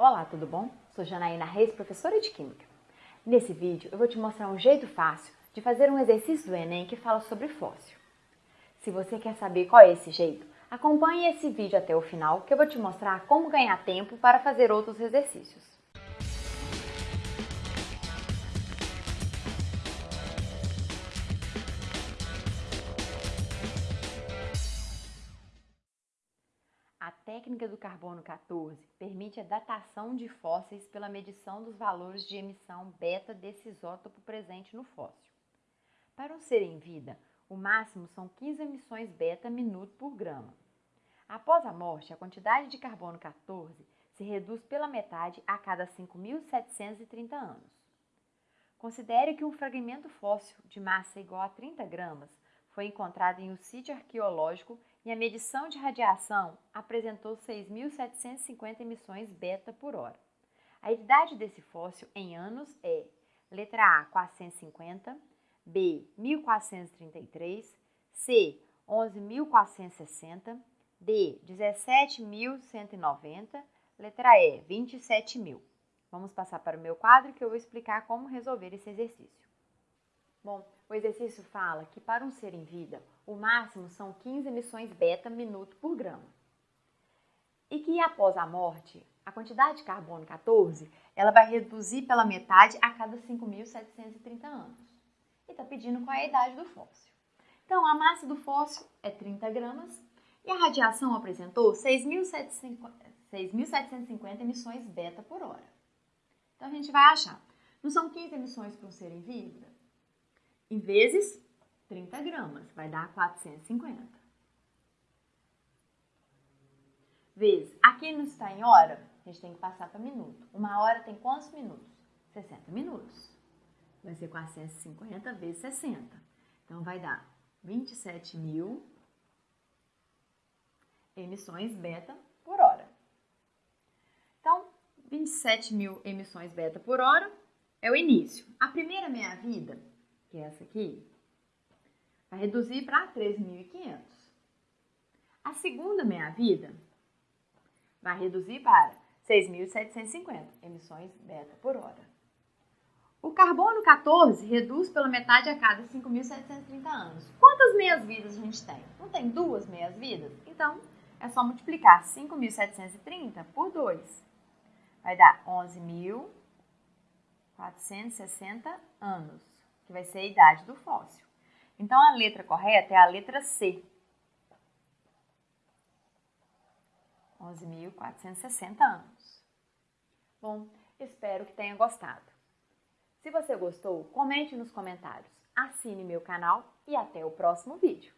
Olá, tudo bom? Sou Janaína Reis, professora de Química. Nesse vídeo eu vou te mostrar um jeito fácil de fazer um exercício do Enem que fala sobre fóssil. Se você quer saber qual é esse jeito, acompanhe esse vídeo até o final que eu vou te mostrar como ganhar tempo para fazer outros exercícios. A técnica do carbono 14 permite a datação de fósseis pela medição dos valores de emissão beta desse isótopo presente no fóssil. Para um ser em vida, o máximo são 15 emissões beta minuto por grama. Após a morte, a quantidade de carbono 14 se reduz pela metade a cada 5.730 anos. Considere que um fragmento fóssil de massa igual a 30 gramas foi encontrado em um sítio arqueológico e a medição de radiação apresentou 6.750 emissões beta por hora. A idade desse fóssil em anos é letra A 450, B 1433, C 11.460, D 17.190, letra E 27.000. Vamos passar para o meu quadro que eu vou explicar como resolver esse exercício. Bom, o exercício fala que para um ser em vida, o máximo são 15 emissões beta minuto por grama. E que após a morte, a quantidade de carbono 14, ela vai reduzir pela metade a cada 5.730 anos. E está pedindo qual é a idade do fóssil. Então, a massa do fóssil é 30 gramas e a radiação apresentou 6.750 emissões beta por hora. Então, a gente vai achar. Não são 15 emissões para um ser em vida? Em vezes 30 gramas, vai dar 450. Vezes, aqui não está em hora, a gente tem que passar para minuto. Uma hora tem quantos minutos? 60 minutos. Vai ser 450 vezes 60. Então, vai dar 27 mil emissões beta por hora. Então, 27 mil emissões beta por hora é o início. A primeira meia-vida que é essa aqui, vai reduzir para 3.500. A segunda meia-vida vai reduzir para 6.750 emissões beta por hora. O carbono 14 reduz pela metade a cada 5.730 anos. Quantas meias-vidas a gente tem? Não tem duas meias-vidas? Então, é só multiplicar 5.730 por 2. Vai dar 11.460 anos que vai ser a idade do fóssil. Então, a letra correta é a letra C. 11.460 anos. Bom, espero que tenha gostado. Se você gostou, comente nos comentários, assine meu canal e até o próximo vídeo.